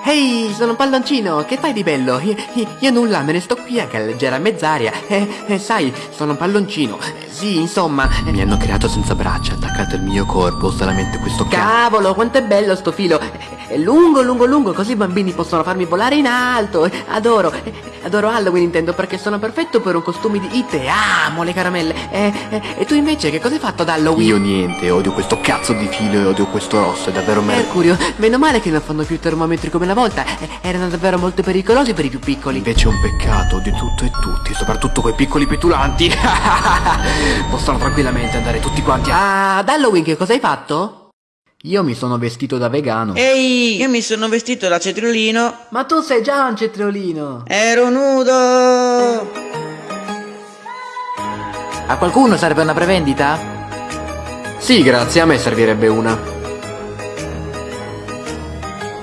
Ehi, sono un palloncino, che fai di bello? Io, io- io nulla, me ne sto qui a galleggiare a mezz'aria. Eh, eh, sai, sono un palloncino. Eh, sì, insomma, mi hanno creato senza braccia, attaccato al mio corpo, solamente questo cavolo, quanto è bello sto filo. È lungo, lungo, lungo, così i bambini possono farmi volare in alto. Adoro, adoro Halloween intendo perché sono perfetto per un costume di Ite. Amo le caramelle. Eh, eh, e tu invece che cosa hai fatto ad Halloween? Io niente, odio questo cazzo di filo e odio questo rosso, è davvero merda. Mercurio, meno male che non fanno più termometri come una volta, eh, erano davvero molto pericolosi per i più piccoli. Invece è un peccato, odio tutto e tutti, soprattutto quei piccoli petulanti. Possono tranquillamente andare tutti quanti a... Ah, ad Halloween che cosa hai fatto? Io mi sono vestito da vegano. Ehi, io mi sono vestito da cetriolino. Ma tu sei già un cetriolino. Ero nudo. A qualcuno serve una prevendita? Sì, grazie, a me servirebbe una.